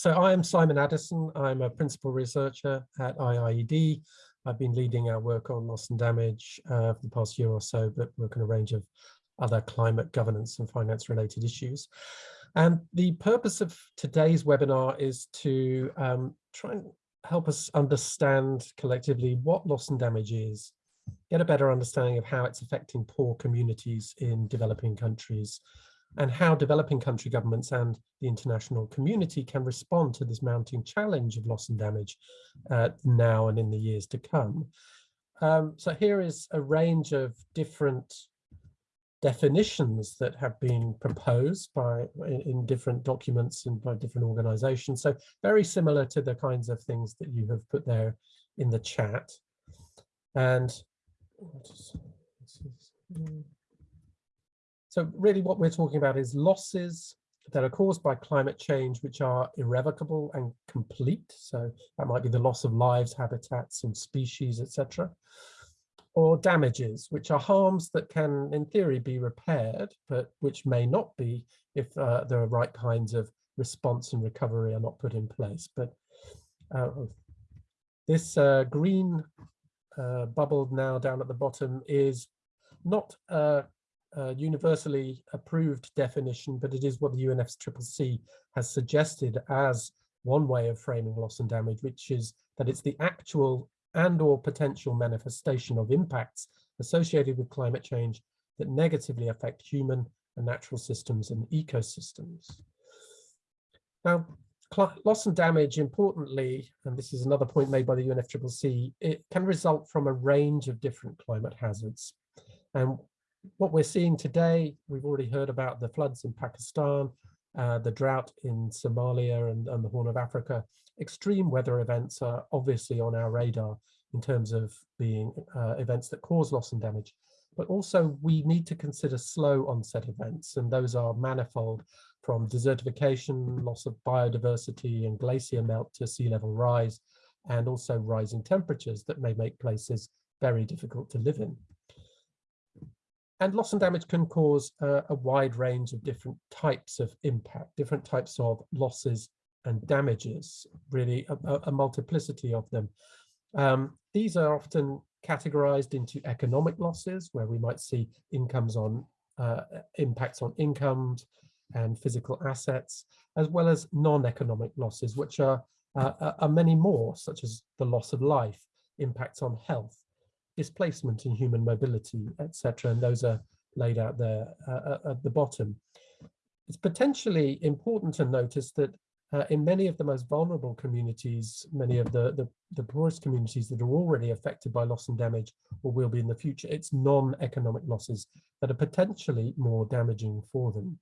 So I'm Simon Addison. I'm a principal researcher at IIED. I've been leading our work on loss and damage uh, for the past year or so, but work on a range of other climate governance and finance related issues. And the purpose of today's webinar is to um, try and help us understand collectively what loss and damage is, get a better understanding of how it's affecting poor communities in developing countries, and how developing country governments and the international community can respond to this mounting challenge of loss and damage uh, now and in the years to come. Um, so here is a range of different definitions that have been proposed by in, in, different documents and by different organizations. So very similar to the kinds of things that you have put there in the chat. And so really what we're talking about is losses that are caused by climate change, which are irrevocable and complete. So that might be the loss of lives, habitats and species, etc or damages, which are harms that can, in theory, be repaired, but which may not be if uh, the right kinds of response and recovery are not put in place. But uh, this uh, green uh, bubble now down at the bottom is not a, a, universally approved definition, but it is what the UNFCCC has suggested as one way of framing loss and damage, which is that it's the actual and or potential manifestation of impacts associated with climate change that negatively affect human and natural systems and ecosystems. Now, loss and damage, importantly, and this is another point made by the UNFCCC, it can result from a range of different climate hazards. And what we're seeing today, we've already heard about the floods in Pakistan, uh, the drought in Somalia and, and the Horn of Africa, extreme weather events are obviously on our radar in terms of being uh, events that cause loss and damage. But also we need to consider slow onset events, and those are manifold from desertification, loss of biodiversity and glacier melt to sea level rise, and also rising temperatures that may make places very difficult to live in. And loss and damage can cause uh, a wide range of different types of impact, different types of losses and damages, really a, a multiplicity of them. Um, these are often categorized into economic losses, where we might see incomes on uh, impacts on incomes and physical assets, as well as non-economic losses, which are, uh, are many more, such as the loss of life, impacts on health, displacement in human mobility, etc. And those are laid out there uh, at the bottom. It's potentially important to notice that uh, in many of the most vulnerable communities, many of the, the, the, poorest communities that are already affected by loss and damage or will be in the future, it's non-economic losses that are potentially more damaging for them.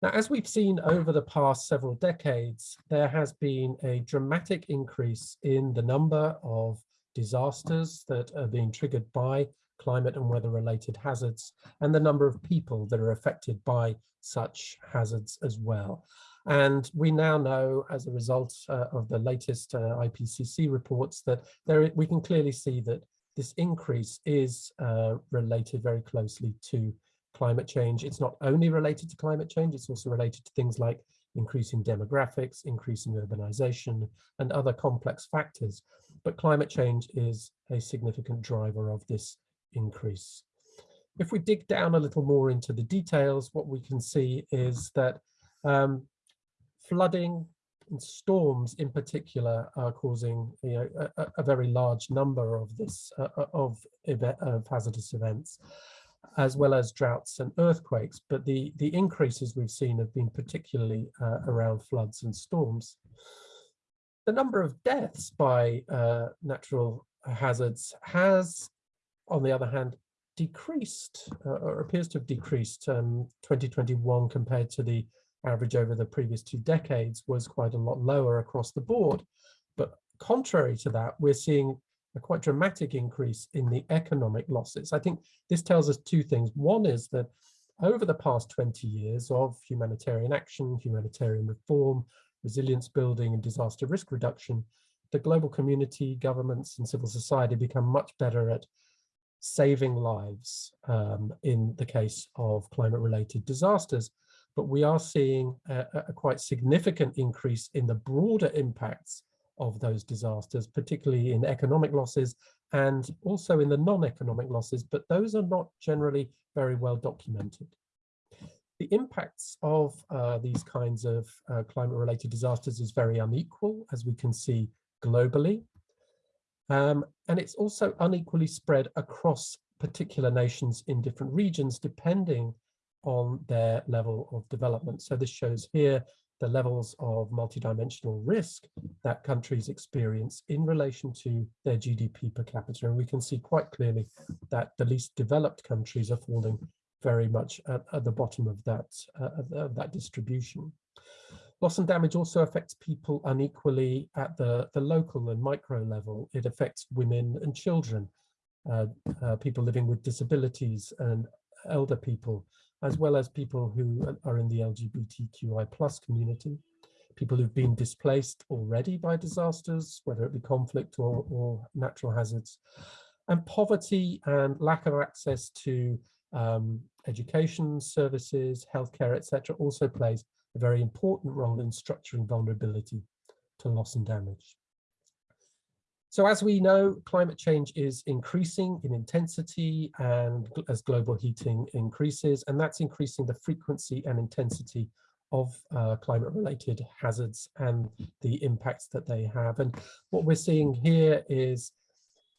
Now, as we've seen over the past several decades, there has been a dramatic increase in the number of disasters that are being triggered by climate and weather related hazards and the number of people that are affected by such hazards as well. And we now know as a result uh, of the latest uh, IPCC reports that there we can clearly see that this increase is uh, related very closely to climate change. It's not only related to climate change, it's also related to things like increasing demographics, increasing urbanization, and other complex factors. But climate change is a significant driver of this increase. If we dig down a little more into the details, what we can see is that um, flooding and storms in particular are causing you know, a, a very large number of this uh, uh of, of hazardous events as well as droughts and earthquakes but the the increases we've seen have been particularly uh, around floods and storms the number of deaths by uh, natural hazards has on the other hand decreased uh, or appears to have decreased um, 2021 compared to the average over the previous two decades was quite a lot lower across the board. But contrary to that, we're seeing a quite dramatic increase in the economic losses. I think this tells us two things. One is that over the past 20 years of humanitarian action, humanitarian reform, resilience building and disaster risk reduction, the global community, governments and civil society become much better at saving lives um, in the case of climate related disasters. but we are seeing a, a quite significant increase in the broader impacts of those disasters, particularly in economic losses and also in the non-economic losses, but those are not generally very well documented. The impacts of uh, these kinds of uh, climate-related disasters is very unequal, as we can see globally. Um, and it's also unequally spread across particular nations in different regions, depending on their level of development. So this shows here the levels of multidimensional risk that countries experience in relation to their GDP per capita. And we can see quite clearly that the least developed countries are falling very much at, at the bottom of that, uh, of that distribution. Loss and damage also affects people unequally at the, the local and micro level. It affects women and children, uh, uh, people living with disabilities and elder people, as well as people who are in the LGBTQI plus community, people who've been displaced already by disasters, whether it be conflict or, or natural hazards, and poverty and lack of access to um, education services, healthcare, etc., also plays a very important role in structuring vulnerability to loss and damage. So as we know, climate change is increasing in intensity and as global heating increases, and that's increasing the frequency and intensity of uh, climate related hazards and the impacts that they have. And what we're seeing here is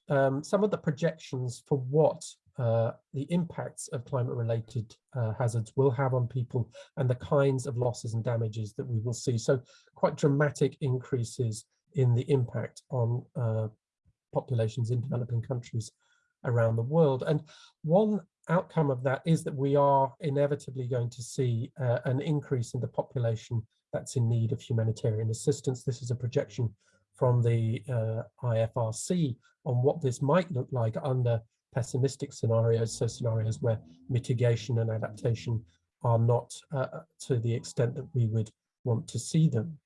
um, some of the projections for what uh, the impacts of climate related uh, hazards will have on people and the kinds of losses and damages that we will see. So quite dramatic increases in the impact on uh, populations in developing countries around the world. And one outcome of that is that we are inevitably going to see uh, an increase in the population that's in need of humanitarian assistance. This is a projection from the uh, IFRC on what this might look like under pessimistic scenarios, so scenarios where mitigation and adaptation are not uh, to the extent that we would want to see them.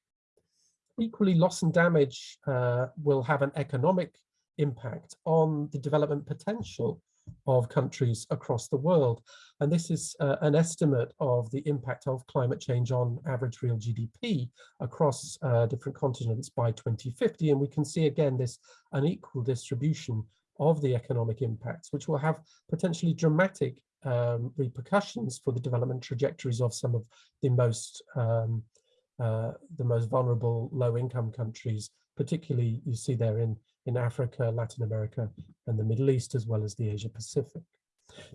Equally, loss and damage uh, will have an economic impact on the development potential of countries across the world. And this is uh, an estimate of the impact of climate change on average real GDP across uh, different continents by 2050. And we can see again this unequal distribution of the economic impacts, which will have potentially dramatic um, repercussions for the development trajectories of some of the most um, uh, the most vulnerable low-income countries, particularly you see there in in Africa, Latin America, and the Middle East, as well as the Asia Pacific.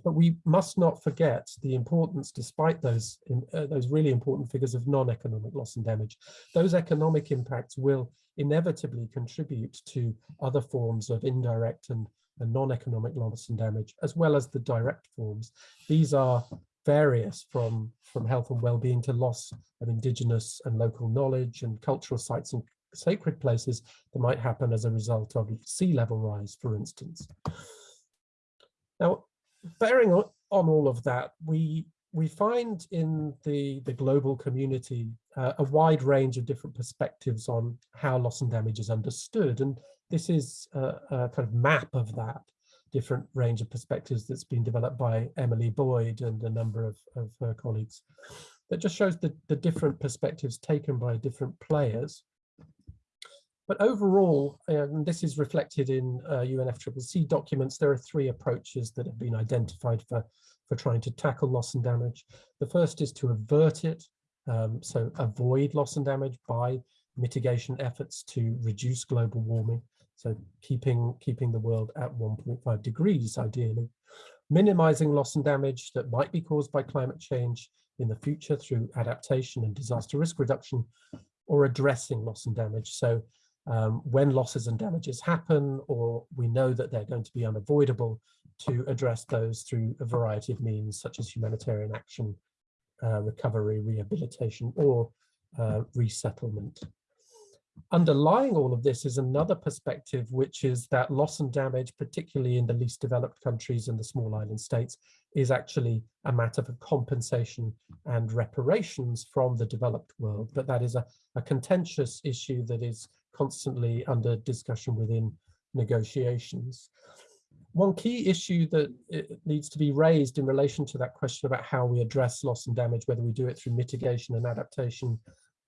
But we must not forget the importance, despite those, uh, those really important figures of non-economic loss and damage, those economic impacts will inevitably contribute to other forms of indirect and, and non-economic loss and damage, as well as the direct forms. These are various from, from health and well-being to loss of indigenous and local knowledge and cultural sites and sacred places that might happen as a result of sea level rise, for instance. Now, bearing on, all of that, we we find in the, the global community uh, a wide range of different perspectives on how loss and damage is understood. And this is a, a kind of map of that different range of perspectives that's been developed by Emily Boyd and a number of, of her colleagues that just shows the, the different perspectives taken by different players but overall, and this is reflected in uh, UNFCCC documents, there are three approaches that have been identified for, for trying to tackle loss and damage. The first is to avert it, um, so avoid loss and damage by mitigation efforts to reduce global warming, so keeping, keeping the world at 1.5 degrees ideally. Minimizing loss and damage that might be caused by climate change in the future through adaptation and disaster risk reduction, or addressing loss and damage. So um, when losses and damages happen, or we know that they're going to be unavoidable, to address those through a variety of means, such as humanitarian action, uh, recovery, rehabilitation, or uh, resettlement. Underlying all of this is another perspective, which is that loss and damage, particularly in the least developed countries and the small island states, is actually a matter for compensation and reparations from the developed world. But that is a, a contentious issue that is constantly under discussion within negotiations. one key issue that needs to be raised in relation to that question about how we address loss and damage, whether we do it through mitigation and adaptation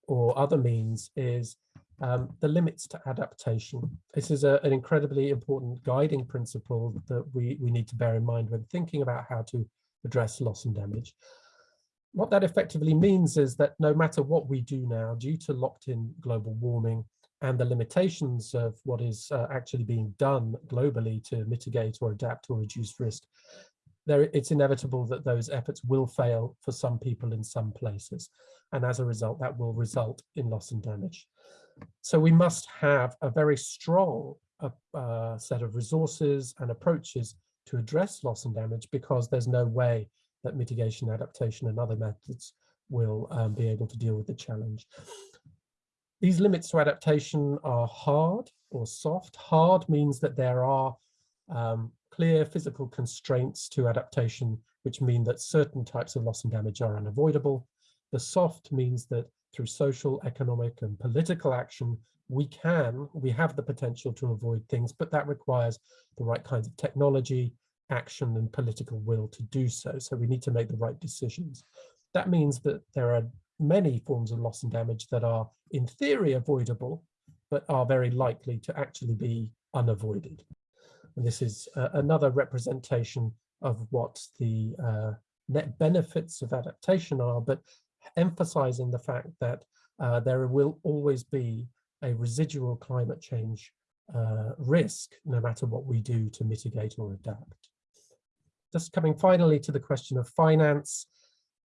or other means, is um, the limits to adaptation. This is a, an incredibly important guiding principle that we, we need to bear in mind when thinking about how to address loss and damage. What that effectively means is that no matter what we do now, due to locked in global warming, and the limitations of what is uh, actually being done globally to mitigate or adapt or reduce risk, there, it's inevitable that those efforts will fail for some people in some places. And as a result, that will result in loss and damage. So we must have a very strong uh, uh, set of resources and approaches to address loss and damage because there's no way that mitigation, adaptation and other methods will um, be able to deal with the challenge. These limits to adaptation are hard or soft. Hard means that there are um, clear physical constraints to adaptation, which mean that certain types of loss and damage are unavoidable. The soft means that through social, economic and political action, we can, we have the potential to avoid things, but that requires the right kinds of technology, action and political will to do so. So we need to make the right decisions. That means that there are many forms of loss and damage that are in theory avoidable, but are very likely to actually be unavoided. And this is uh, another representation of what the uh, net benefits of adaptation are, but emphasizing the fact that uh, there will always be a residual climate change uh, risk, no matter what we do to mitigate or adapt. Just coming finally to the question of finance,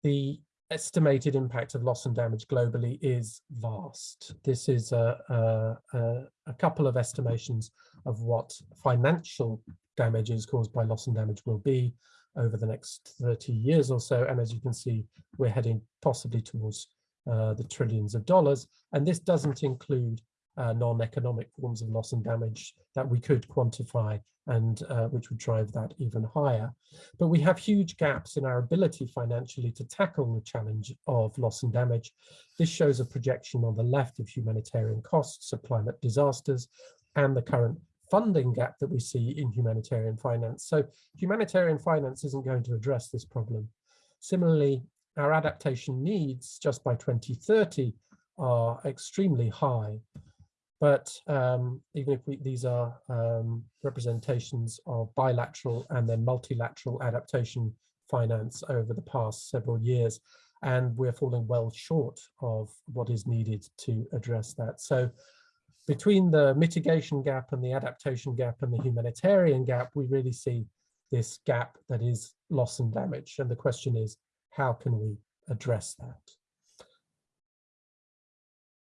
the estimated impact of loss and damage globally is vast. This is a, a, a, couple of estimations of what financial damages caused by loss and damage will be over the next 30 years or so. And as you can see, we're heading possibly towards uh, the trillions of dollars. And this doesn't include uh, non-economic forms of loss and damage that we could quantify and uh, which would drive that even higher. But we have huge gaps in our ability financially to tackle the challenge of loss and damage. This shows a projection on the left of humanitarian costs of climate disasters and the current funding gap that we see in humanitarian finance. So humanitarian finance isn't going to address this problem. Similarly, our adaptation needs just by 2030 are extremely high. But um, even if we, these are um, representations of bilateral and then multilateral adaptation finance over the past several years, and we're falling well short of what is needed to address that. So between the mitigation gap and the adaptation gap and the humanitarian gap, we really see this gap that is loss and damage. And the question is, how can we address that?